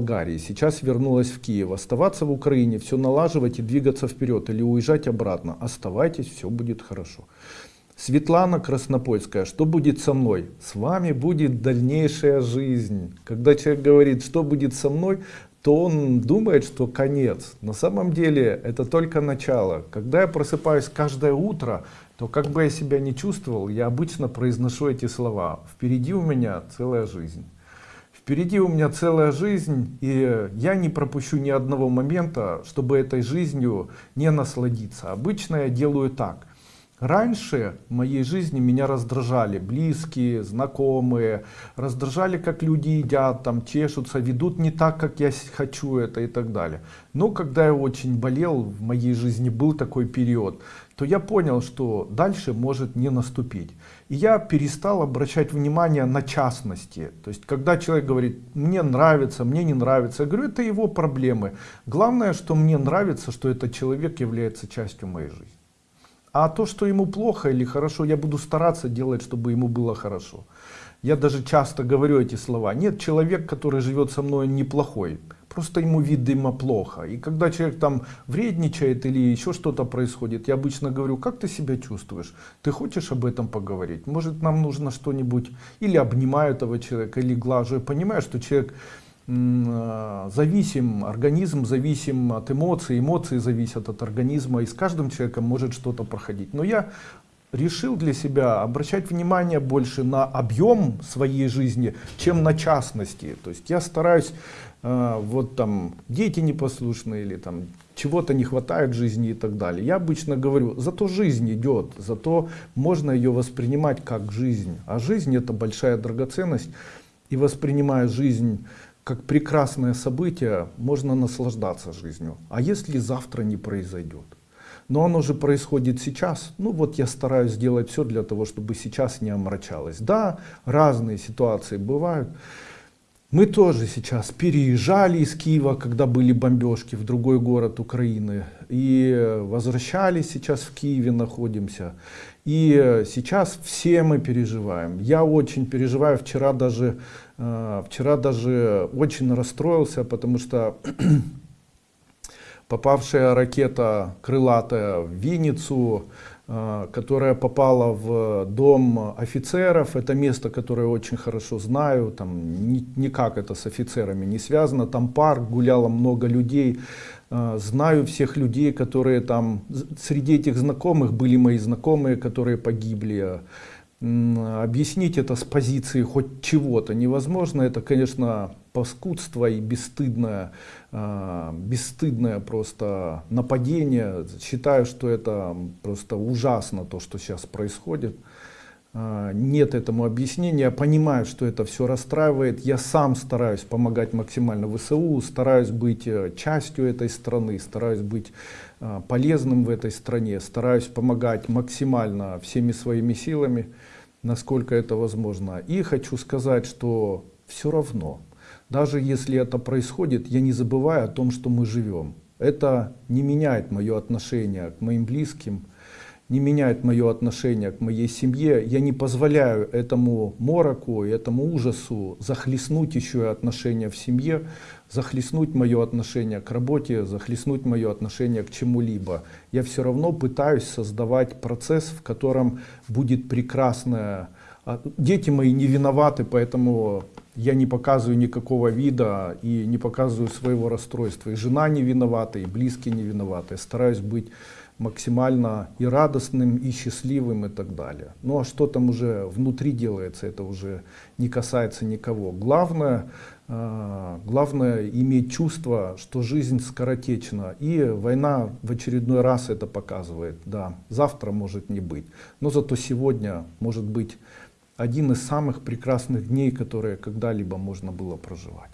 Болгарии, сейчас вернулась в Киев. Оставаться в Украине, все налаживать и двигаться вперед или уезжать обратно. Оставайтесь, все будет хорошо. Светлана Краснопольская, что будет со мной? С вами будет дальнейшая жизнь. Когда человек говорит, что будет со мной, то он думает, что конец. На самом деле это только начало. Когда я просыпаюсь каждое утро, то как бы я себя не чувствовал, я обычно произношу эти слова. Впереди у меня целая жизнь. Впереди у меня целая жизнь, и я не пропущу ни одного момента, чтобы этой жизнью не насладиться. Обычно я делаю так. Раньше в моей жизни меня раздражали близкие, знакомые, раздражали, как люди едят, там чешутся, ведут не так, как я хочу это и так далее. Но когда я очень болел, в моей жизни был такой период, то я понял, что дальше может не наступить. И я перестал обращать внимание на частности. То есть, когда человек говорит, мне нравится, мне не нравится, я говорю, это его проблемы. Главное, что мне нравится, что этот человек является частью моей жизни. А то, что ему плохо или хорошо, я буду стараться делать, чтобы ему было хорошо. Я даже часто говорю эти слова. Нет, человек, который живет со мной, неплохой. Просто ему, видимо, плохо. И когда человек там вредничает или еще что-то происходит, я обычно говорю, как ты себя чувствуешь? Ты хочешь об этом поговорить? Может, нам нужно что-нибудь? Или обнимаю этого человека, или глажу. Я понимаю, что человек зависим, организм зависим от эмоций, эмоции зависят от организма, и с каждым человеком может что-то проходить. Но я решил для себя обращать внимание больше на объем своей жизни, чем на частности. То есть я стараюсь, э, вот там дети непослушные или там чего-то не хватает в жизни и так далее. Я обычно говорю, зато жизнь идет, зато можно ее воспринимать как жизнь. А жизнь это большая драгоценность. И воспринимая жизнь как прекрасное событие, можно наслаждаться жизнью. А если завтра не произойдет? Но оно же происходит сейчас. Ну вот я стараюсь сделать все для того, чтобы сейчас не омрачалось. Да, разные ситуации бывают. Мы тоже сейчас переезжали из Киева, когда были бомбежки в другой город Украины. И возвращались сейчас в Киеве, находимся. И сейчас все мы переживаем. Я очень переживаю. Вчера даже, э, вчера даже очень расстроился, потому что попавшая ракета крылатая в Винницу, которая попала в дом офицеров. Это место, которое очень хорошо знаю. Там никак это с офицерами не связано. Там парк, гуляло много людей. А, знаю всех людей, которые там... Среди этих знакомых были мои знакомые, которые погибли. Объяснить это с позиции хоть чего-то невозможно. Это, конечно, паскудство и бесстыдное, э, бесстыдное просто нападение. Считаю, что это просто ужасно, то, что сейчас происходит. Э, нет этому объяснения. Я понимаю, что это все расстраивает. Я сам стараюсь помогать максимально ВСУ, стараюсь быть э, частью этой страны, стараюсь быть э, полезным в этой стране, стараюсь помогать максимально всеми своими силами, насколько это возможно. И хочу сказать, что все равно, даже если это происходит, я не забываю о том, что мы живем. Это не меняет мое отношение к моим близким, не меняет мое отношение к моей семье. Я не позволяю этому мороку, этому ужасу захлестнуть еще и отношения в семье, захлестнуть мое отношение к работе, захлестнуть мое отношение к чему-либо. Я все равно пытаюсь создавать процесс, в котором будет прекрасная... А, дети мои не виноваты, поэтому я не показываю никакого вида и не показываю своего расстройства. И жена не виновата, и близкие не виноваты. Я стараюсь быть максимально и радостным, и счастливым, и так далее. Ну а что там уже внутри делается, это уже не касается никого. Главное, э, главное иметь чувство, что жизнь скоротечна. И война в очередной раз это показывает. Да, завтра может не быть, но зато сегодня может быть один из самых прекрасных дней, которые когда-либо можно было проживать.